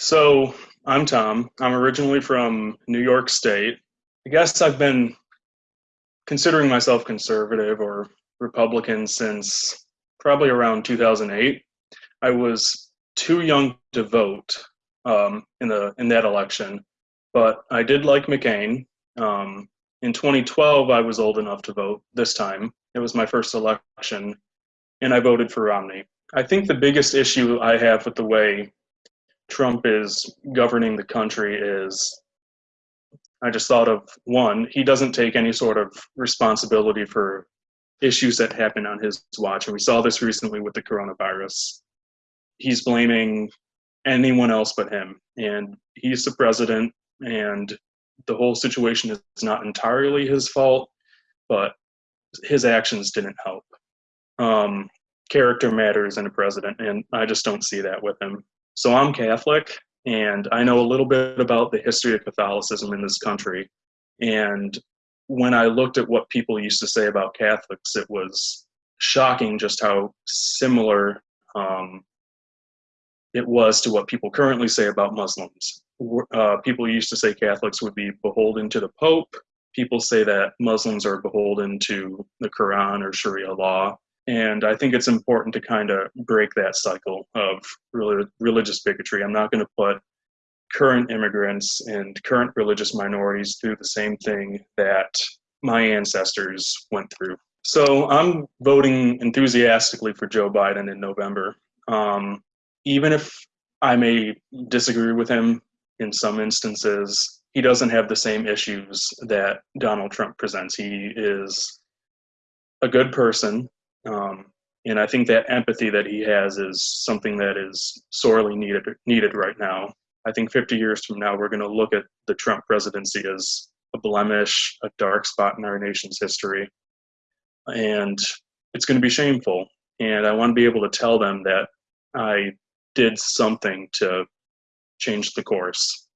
So I'm Tom. I'm originally from New York State. I guess I've been considering myself conservative or Republican since probably around 2008. I was too young to vote um, in the in that election, but I did like McCain. Um, in 2012, I was old enough to vote this time. It was my first election, and I voted for Romney. I think the biggest issue I have with the way Trump is governing the country is I just thought of one, he doesn't take any sort of responsibility for issues that happen on his watch. And we saw this recently with the coronavirus. He's blaming anyone else but him. And he's the president, and the whole situation is not entirely his fault, but his actions didn't help. Um, character matters in a president, and I just don't see that with him. So I'm Catholic, and I know a little bit about the history of Catholicism in this country. And when I looked at what people used to say about Catholics, it was shocking just how similar um, it was to what people currently say about Muslims. Uh, people used to say Catholics would be beholden to the Pope. People say that Muslims are beholden to the Quran or Sharia law. And I think it's important to kind of break that cycle of really religious bigotry. I'm not going to put current immigrants and current religious minorities through the same thing that my ancestors went through. So I'm voting enthusiastically for Joe Biden in November. Um, even if I may disagree with him in some instances, he doesn't have the same issues that Donald Trump presents. He is a good person um, and I think that empathy that he has is something that is sorely needed needed right now. I think 50 years from now, we're going to look at the Trump presidency as a blemish, a dark spot in our nation's history, and it's going to be shameful. And I want to be able to tell them that I did something to change the course.